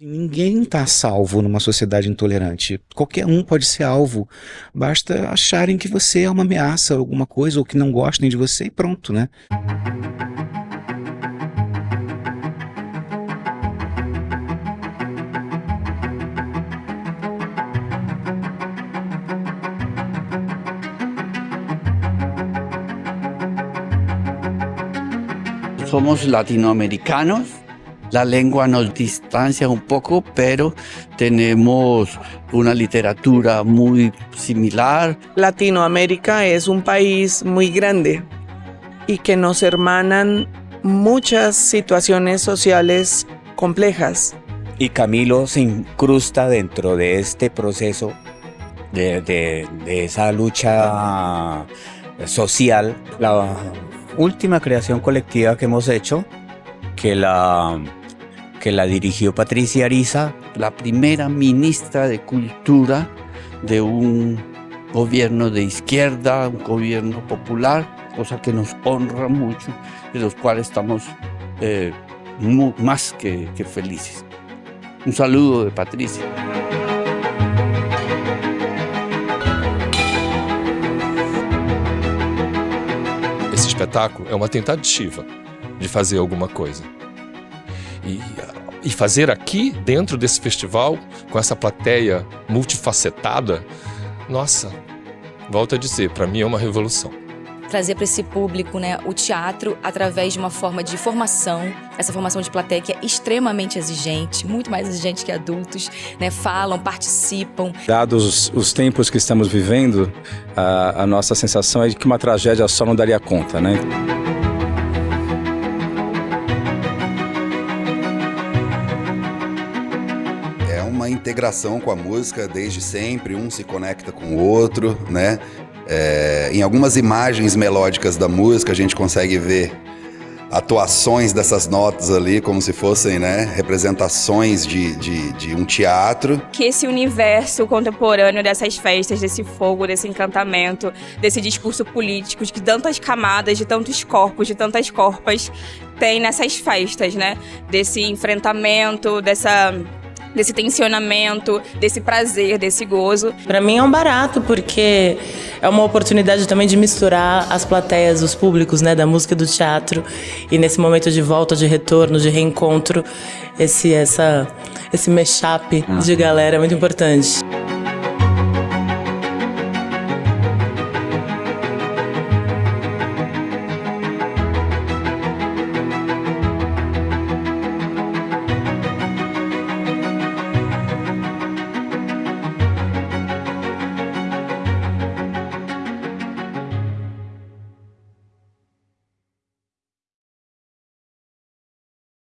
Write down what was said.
Ninguém está salvo numa sociedade intolerante. Qualquer um pode ser alvo. Basta acharem que você é uma ameaça, alguma coisa, ou que não gostem de você e pronto, né? Somos latinoamericanos La lengua nos distancia un poco, pero tenemos una literatura muy similar. Latinoamérica es un país muy grande y que nos hermanan muchas situaciones sociales complejas. Y Camilo se incrusta dentro de este proceso de, de, de esa lucha social. La última creación colectiva que hemos hecho, que la que la dirigió Patricia Ariza. La primera ministra de Cultura de un gobierno de izquierda, un gobierno popular, cosa que nos honra mucho, de los cuales estamos eh, más que, felices. Un saludo de Patricia. Esse espetáculo é uma tentativa de fazer alguma coisa. E, e fazer aqui, dentro desse festival, com essa plateia multifacetada, nossa, volto a dizer, para mim é uma revolução trazer para esse público né, o teatro através de uma forma de formação, essa formação de plateia que é extremamente exigente, muito mais exigente que adultos, né, falam, participam. Dados os, os tempos que estamos vivendo, a, a nossa sensação é de que uma tragédia só não daria conta, né? Uma integração com a música desde sempre, um se conecta com o outro, né? É, em algumas imagens melódicas da música a gente consegue ver atuações dessas notas ali como se fossem né, representações de, de, de, um teatro. Que esse universo contemporâneo dessas festas, desse fogo, desse encantamento, desse discurso político, de tantas camadas, de tantos corpos, de tantas corpas, tem nessas festas, né? Desse enfrentamento, dessa desse tensionamento, desse prazer, desse gozo. Para mim é um barato porque é uma oportunidade também de misturar as plateias, os públicos, né, da música e do teatro e nesse momento de volta, de retorno, de reencontro, esse essa esse mashup de galera é muito importante.